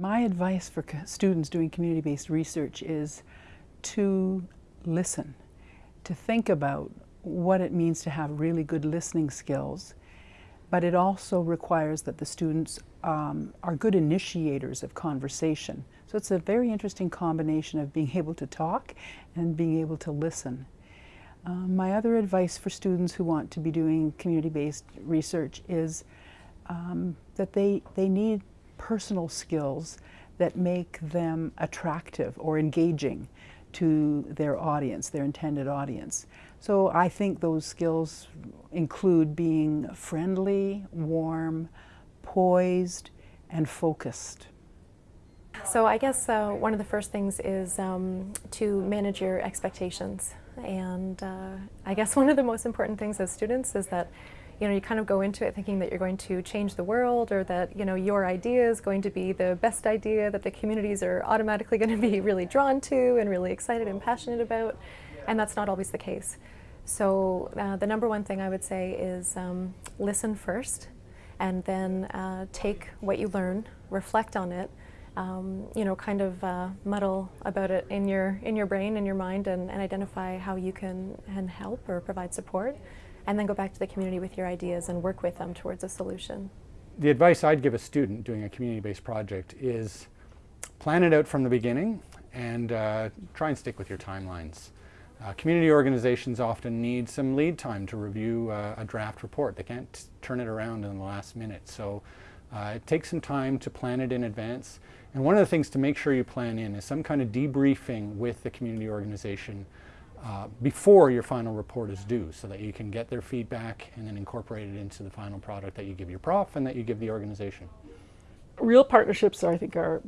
My advice for students doing community-based research is to listen, to think about what it means to have really good listening skills, but it also requires that the students um, are good initiators of conversation. So it's a very interesting combination of being able to talk and being able to listen. Um, my other advice for students who want to be doing community-based research is um, that they, they need personal skills that make them attractive or engaging to their audience, their intended audience. So I think those skills include being friendly, warm, poised, and focused. So I guess uh, one of the first things is um, to manage your expectations. And uh, I guess one of the most important things as students is that you know, you kind of go into it thinking that you're going to change the world or that, you know, your idea is going to be the best idea that the communities are automatically going to be really drawn to and really excited and passionate about. And that's not always the case. So uh, the number one thing I would say is um, listen first and then uh, take what you learn, reflect on it, um, you know, kind of uh, muddle about it in your, in your brain, in your mind, and, and identify how you can, can help or provide support and then go back to the community with your ideas and work with them towards a solution. The advice I'd give a student doing a community-based project is plan it out from the beginning and uh, try and stick with your timelines. Uh, community organizations often need some lead time to review uh, a draft report. They can't turn it around in the last minute. So uh, it takes some time to plan it in advance. And one of the things to make sure you plan in is some kind of debriefing with the community organization uh, before your final report is due so that you can get their feedback and then incorporate it into the final product that you give your prof and that you give the organization. Real partnerships, I think, are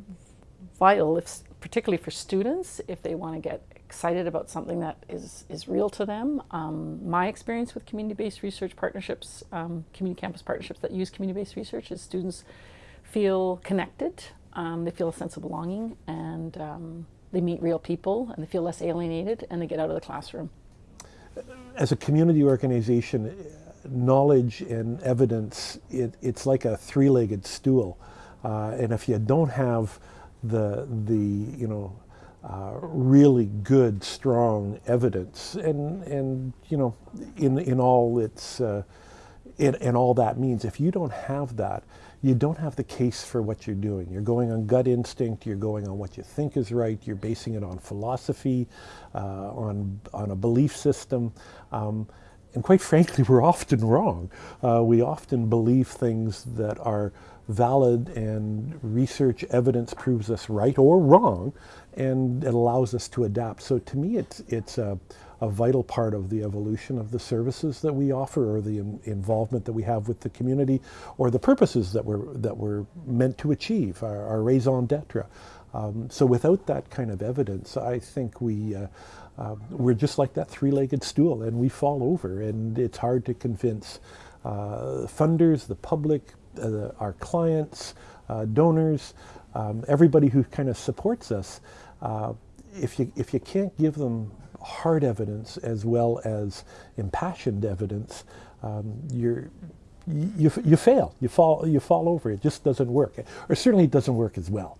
vital, if, particularly for students, if they want to get excited about something that is, is real to them. Um, my experience with community-based research partnerships, um, community campus partnerships that use community-based research is students feel connected, um, they feel a sense of belonging, and um, they meet real people and they feel less alienated and they get out of the classroom. As a community organization, knowledge and evidence, it, it's like a three-legged stool. Uh, and if you don't have the, the you know, uh, really good, strong evidence, and, and you know, in, in all its, uh, in, in all that means, if you don't have that, you don't have the case for what you're doing. You're going on gut instinct, you're going on what you think is right, you're basing it on philosophy, uh, on, on a belief system. Um, and quite frankly, we're often wrong. Uh, we often believe things that are valid and research evidence proves us right or wrong, and it allows us to adapt. So to me, it's, it's a, a vital part of the evolution of the services that we offer or the in involvement that we have with the community or the purposes that we're, that we're meant to achieve, our, our raison d'etre. Um, so without that kind of evidence, I think we, uh, uh, we're just like that three-legged stool and we fall over and it's hard to convince uh, funders, the public, uh, our clients, uh, donors, um, everybody who kind of supports us. Uh, if you, if you can't give them hard evidence as well as impassioned evidence, um, you're, you, you fail, you fall, you fall over, it just doesn't work, or certainly it doesn't work as well.